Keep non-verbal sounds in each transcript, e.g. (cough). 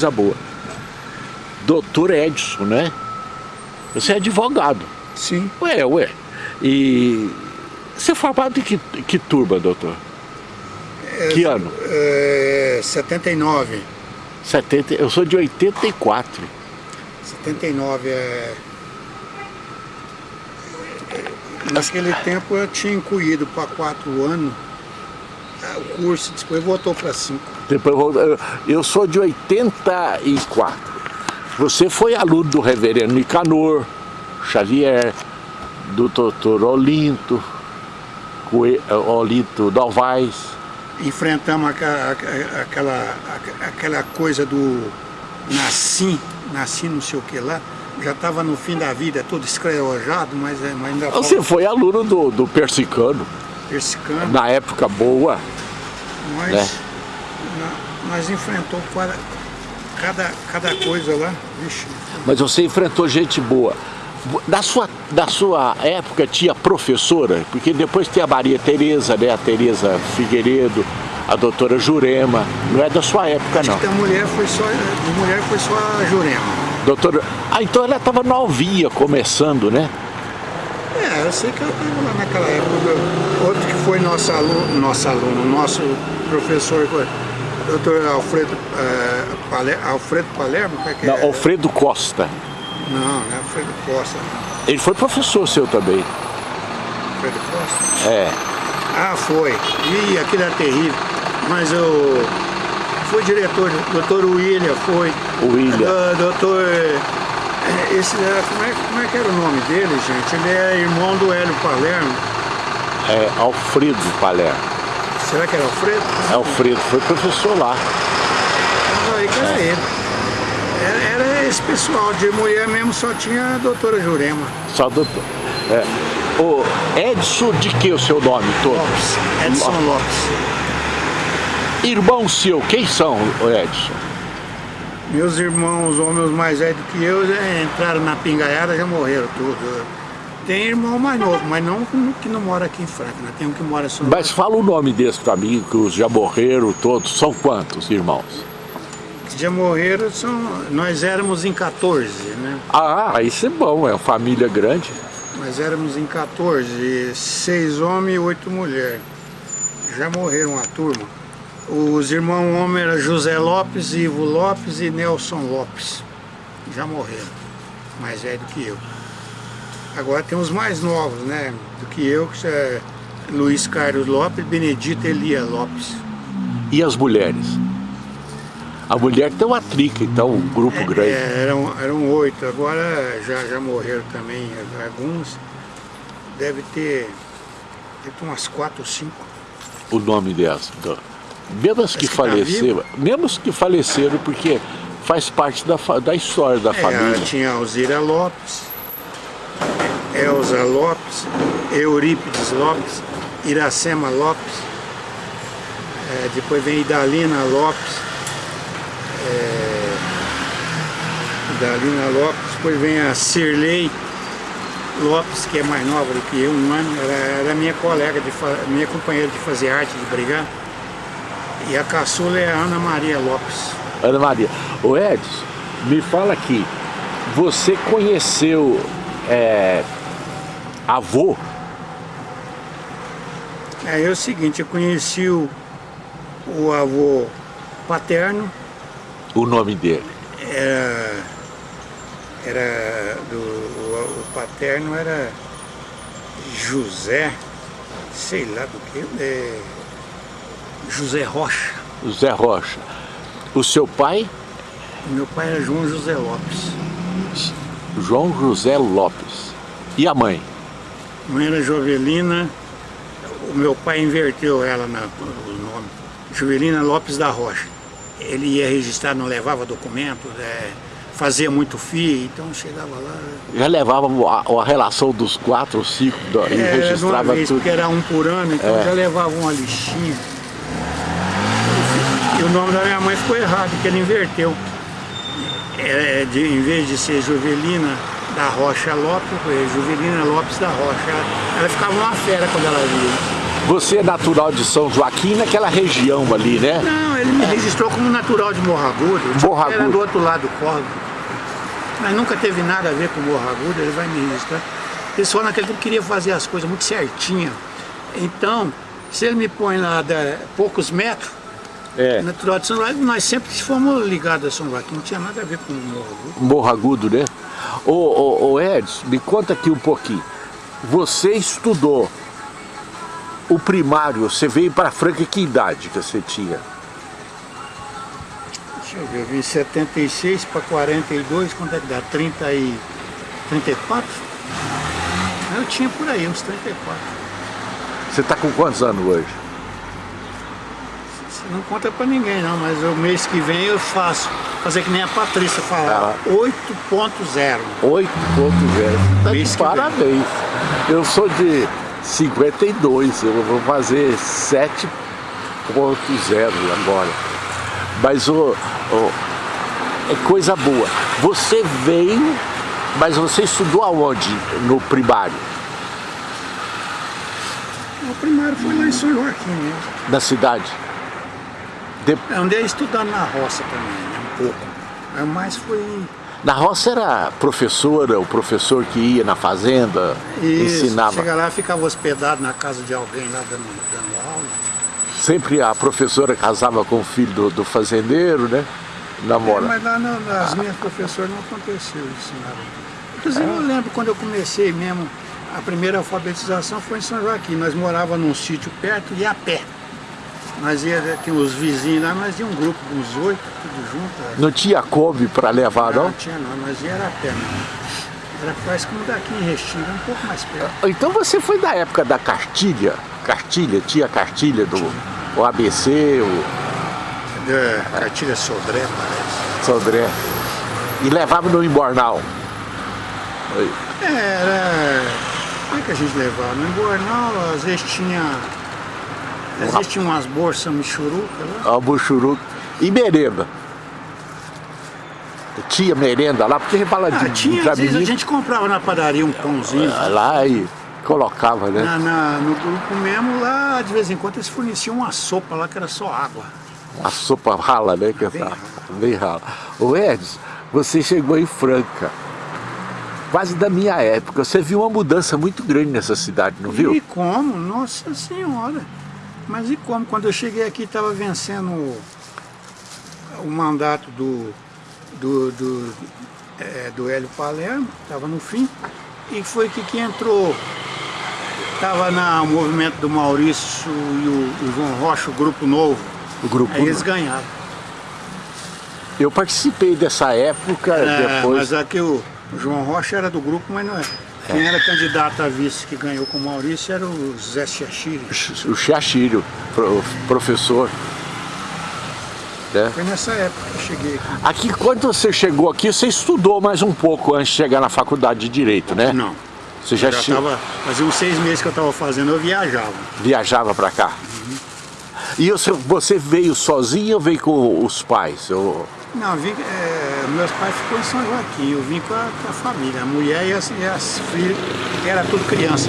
coisa boa. Doutor Edson, né? Você é advogado. Sim. Ué, ué. E você é formado em que, que turma, doutor? É, que ano? É, 79. 70, eu sou de 84. 79 é... Naquele tempo eu tinha incluído para quatro anos o curso, depois voltou para cinco. Depois eu sou de 84. Você foi aluno do reverendo Nicanor Xavier, do doutor Olinto, Olinto Dalvais. Enfrentamos aquela, aquela, aquela coisa do nasci, nasci não sei o que lá, já estava no fim da vida, todo escrevojado, mas, mas ainda Você foi aluno do, do Persicano. Persicano. Na época boa. Nós, né? nós enfrentou cada, cada coisa lá. Vixe. Mas você enfrentou gente boa. Da sua, da sua época tinha professora? Porque depois tem a Maria Tereza, né? A Tereza Figueiredo, a doutora Jurema. Não é da sua época, Acho não. Que a mulher foi só, de mulher foi só a Jurema. Doutora... Ah, então ela estava novinha, começando, né? É, eu sei que ela estava lá naquela época. Outro que foi nosso aluno, nosso aluno, nosso professor, doutor Alfredo, uh, Paler, Alfredo Palermo? É que não, é? Alfredo Costa. Não, não é Alfredo Costa. Ele foi professor seu também. Alfredo Costa? É. Ah, foi. Ih, aquilo era terrível. Mas eu... Foi diretor, doutor William foi. William. Do, doutor... Esse, como é, como é que era o nome dele, gente? Ele é irmão do Hélio Palermo. É, Alfredo Palermo. Será que era Alfredo? É Alfredo, foi professor lá. Aí que era é. ele. Era, era, esse pessoal, de mulher mesmo só tinha a doutora Jurema. Só a doutora. É. O Edson, de que o seu nome todo? Lopes. Edson Lopes. Irmão seu, quem são, Edson? Meus irmãos, homens mais velhos que eu, entraram na pingaiada já morreram tudo. Tem irmão mais novo, mas não que não mora aqui em Franca, né? tem um que mora só... Mas fala o nome desse pra mim, que os já morreram todos, são quantos irmãos? Já morreram, são, nós éramos em 14, né? Ah, isso é bom, é uma família grande. Nós éramos em 14, seis homens e oito mulheres. Já morreram a turma. Os irmãos homens eram José Lopes, Ivo Lopes e Nelson Lopes. Já morreram, mais velho que eu. Agora tem os mais novos, né? Do que eu, que é Luiz Carlos Lopes, Benedita Elia Lopes. E as mulheres? A mulher tem uma trica, então, um grupo é, grande. É, eram, eram oito, agora já, já morreram também alguns. Deve ter, deve ter umas quatro ou cinco. O nome delas? Mesmo as que, que tá faleceram, tá que faleceram, porque faz parte da, da história da é, família. Tinha Alzira Lopes, Elza Lopes, Eurípides Lopes, Iracema Lopes, é, depois vem Idalina Lopes, é, Dalina Lopes, depois vem a Cirlei Lopes, que é mais nova do que eu, um ano, era minha colega, de, minha companheira de fazer arte, de brigar. E a caçula é a Ana Maria Lopes. Ana Maria. O Edson, me fala aqui, você conheceu é, avô? É, é o seguinte, eu conheci o, o avô paterno, o nome dele? Era, era do, o, o paterno era José, sei lá do que, é, José Rocha. José Rocha. O seu pai? Meu pai era João José Lopes. João José Lopes. E a mãe? A mãe era Jovelina, o meu pai inverteu ela na, o nome. Jovelina Lopes da Rocha ele ia registrar, não levava documento, é, fazia muito FII, então chegava lá... Já levava a, a relação dos quatro ou cinco do, é, e registrava vez, tudo? porque era um por ano, então é. já levava uma listinha. E o nome da minha mãe ficou errado, porque ele inverteu. É, de, em vez de ser Juvelina da Rocha Lopes, foi Juvelina Lopes da Rocha. Ela, ficava uma fera quando ela via. Você é natural de São Joaquim, naquela região ali, né? Não, ele me registrou como natural de Morragudo. Morro Era do outro lado do córrego. Mas nunca teve nada a ver com Morragudo, ele vai me registrar. Ele só naquele tempo queria fazer as coisas muito certinho. Então, se ele me põe lá de poucos metros, É. natural de São Joaquim, nós sempre fomos ligados a São Joaquim, não tinha nada a ver com Morragudo. Morro Agudo, né? Ô, ô, ô Edson, me conta aqui um pouquinho. Você estudou o primário, você veio para Franca, que idade que você tinha? Deixa eu ver, eu vim 76 para 42, quanto é que dá? 30 e... 34? Eu tinha por aí, uns 34. Você está com quantos anos hoje? Não conta pra ninguém não, mas o mês que vem eu faço. Fazer que nem a Patrícia falava, Ah. 8.0. 8.0. Tá de Mês que vem. parabéns. Eu sou de 52, eu vou fazer 7.0 agora. Mas o, o- é coisa boa. Você veio, mas você estudou aonde no primário? O primário foi lá em São Joaquim mesmo. Na cidade? De- Eu andei estudando na roça também, né, um pouco. Mas foi na roça era professora, o professor que ia na fazenda, isso. ensinava. Chega lá, ficava hospedado na casa de alguém lá dando, dando aula. Sempre a professora casava com o filho do, do fazendeiro, né? É, Namora. mas lá na- nas minhas professoras não aconteceu isso nada. Inclusive eu lembro quando eu comecei mesmo, a primeira alfabetização foi em São Joaquim. Nós morávamos num sítio perto e a pé. Nós ia, tinha os vizinhos lá, nós ia um grupo uns oito, tudo junto. Não tinha Kombi para levar, Não, não? tinha não, nós ia era a pé mesmo. Era quase como daqui em Restinga, um pouco mais perto. Então você foi da época da cartilha? Cartilha, tinha cartilha do o ABC, o Da cartilha Sodré, parece. Sodré. E levava no embornal. É, Era. Como é que a gente levava? No Embornal, às vezes tinha. Tinha umas bolsas michuruca lá. a Buchuruca. E merenda. Tinha merenda lá, porque fala de, Ah, tinha, às vezes a gente comprava na padaria um pãozinho. lá e colocava, né? Na, na- no grupo mesmo, lá de vez em quando eles forneciam uma sopa lá que era só água. A sopa rala, né? Que Bem tá, rala. bem rala. Ô Edson, você chegou em Franca. Quase da minha época. Você viu uma mudança muito grande nessa cidade, não viu? E como? Nossa Senhora! Mas e como? Quando eu cheguei aqui estava vencendo o, mandato do, do, do, é, do Hélio Palermo, estava no fim, e foi que, que entrou. Estava no movimento do Maurício e o, o João Rocha, o grupo novo. O grupo. Aí eles ganharam. Eu participei dessa época, É, depois. Mas aqui o, o João Rocha era do grupo, mas não é. Quem era candidato a vice que ganhou com o Maurício era o Zé Chiachiri. O Chiachírio, pro- professor. né? Foi nessa época que eu cheguei aqui. Aqui, quando você chegou aqui, você estudou mais um pouco antes de chegar na faculdade de Direito, né? Não. Você já, Já che- tava, fazia uns seis meses que eu estava fazendo, eu viajava. viajava para cá? E você, você veio sozinho ou veio com os pais? Eu- Não, eu vim, é, meus pais ficou em São Joaquim, eu vim com a, com a família, a mulher e as, e as filhas, que era tudo criança.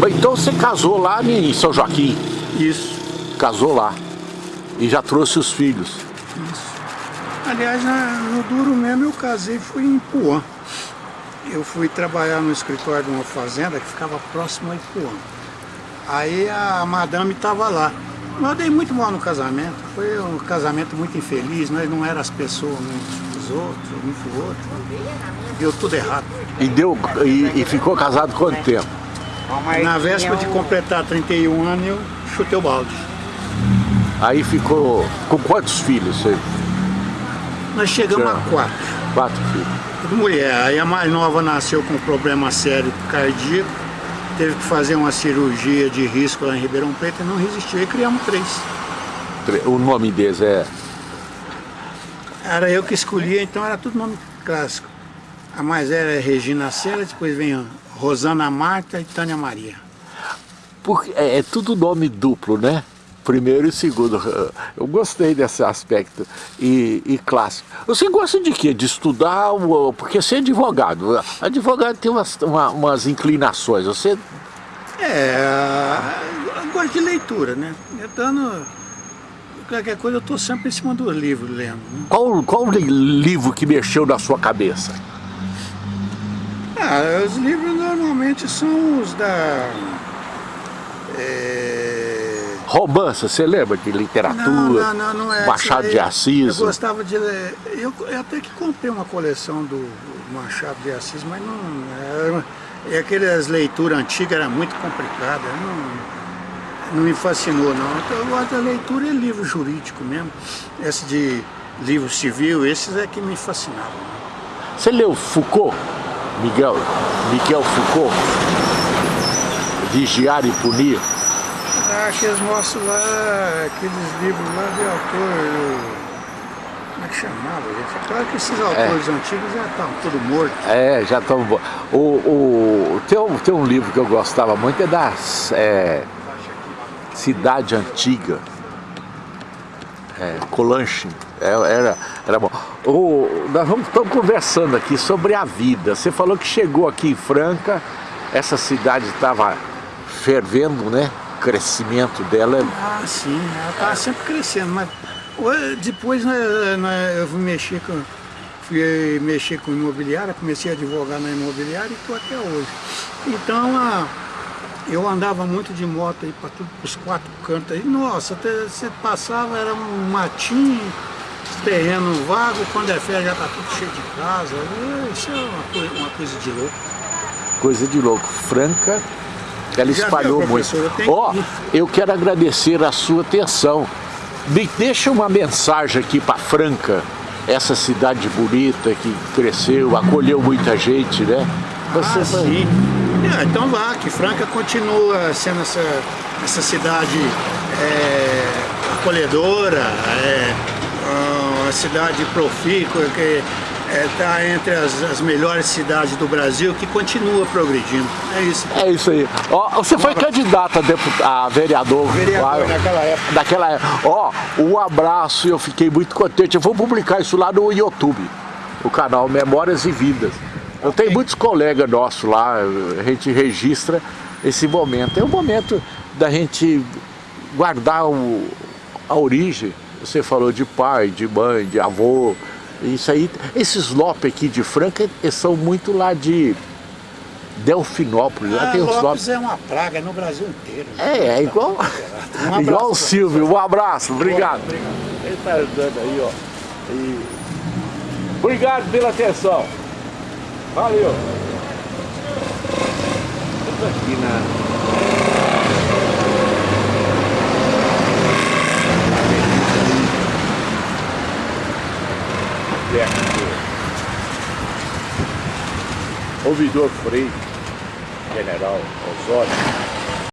Mas Então você casou lá em São Joaquim? Isso, Casou lá. E já trouxe os filhos. isso. Aliás, no duro mesmo eu casei fui em Ipuã. Eu fui trabalhar no escritório de uma fazenda que ficava próximo a Ipuã. Aí a madame estava lá. Eu dei muito mal no casamento. Foi um casamento muito infeliz, nós não éramos as pessoas uns dos outros, um pro outro. Deu tudo errado. E, deu, e, e ficou casado quanto tempo? Na véspera de completar 31 anos, eu chutei o balde. Aí ficou com quantos filhos? Você? Nós chegamos a quatro. Quatro filhos. Mulher. Aí a mais nova nasceu com um problema sério cardíaco. Teve que fazer uma cirurgia de risco lá em Ribeirão Preto e não resistiu. E criamos três. O nome deles é Era eu que escolhia, então era tudo nome clássico. A mais velha é Regina Sela, depois vem Rosana Marta e Tânia Maria. Porque é, é tudo nome duplo, né? Primeiro e segundo. Eu gostei desse aspecto. E, e clássico. Você gosta de quê? De estudar? Porque você é advogado. Advogado tem umas, uma- umas inclinações. Você É, eu gosto de leitura, né? Então, qualquer coisa eu estou sempre em cima do livro lendo. Né? Qual, qual livro que mexeu na sua cabeça? Ah, os livros normalmente são os da... É... Romance, você lembra de literatura? Não, não, não, é. Machado de Assis? Eu gostava de ler. Eu, eu, até que comprei uma coleção do Machado de Assis, mas não. É, é aquelas leituras antigas era muito complicada. Não, não me fascinou, não. Então, eu gosto da leitura e livro jurídico mesmo. Esse de livro civil, esses é que me fascinavam. Você leu Foucault? Miguel, Miguel Foucault? Vigiar e punir? Ah, aqueles mostram lá, aqueles livros lá de autor, como é que chamava, gente? É claro que esses é. autores é. antigos já estão todos mortos. É, já estão. O, o, tem, um, tem um livro que eu gostava muito, é da é, Cidade Antiga. É, Colanche, é, era, era bom. O, nós vamos, estamos conversando aqui sobre a vida. Você falou que chegou aqui em Franca, essa cidade estava fervendo, né? Crescimento dela... Ah, sim, ela está sempre crescendo, mas depois né, né, eu fui mexer com, fui mexer com imobiliária, comecei a advogar na imobiliária e estou até hoje. Então, a, eu andava muito de moto aí para os quatro cantos aí, nossa, até você passava, era um matinho, terreno vago, quando é férias já está tudo cheio de casa, isso é uma coisa, uma coisa de louco. Coisa de louco, Franca ela espalhou muito. Ó, oh, eu quero agradecer a sua atenção. Me deixa uma mensagem aqui para Franca, essa cidade bonita que cresceu, acolheu muita gente, né? Você ah, sim. É, então vá, que Franca continua sendo essa, essa cidade é, acolhedora, é, uma cidade profícua, que está é, entre as, as, melhores cidades do Brasil, que continua progredindo. É isso. É isso aí. Ó, você foi candidata a, deputado, a vereador. Vereador naquela época. Naquela época. Ó, um abraço, eu fiquei muito contente. Eu vou publicar isso lá no YouTube, o canal Memórias e Vidas. Eu okay. tenho muitos colegas nossos lá, a gente registra esse momento. É o momento da gente guardar o, a origem. Você falou de pai, de mãe, de avô, isso aí, esses Lopes aqui de Franca são muito lá de Delfinópolis. Ah, lá tem os Lopes, Lopes é uma praga no Brasil inteiro. É, é igual, (laughs) um (laughs) igual o Silvio. Um abraço, obrigado. obrigado. Ele está andando aí, ó. E... Obrigado pela atenção. Valeu. Estou aqui na Ouvidor Frei, General Osório,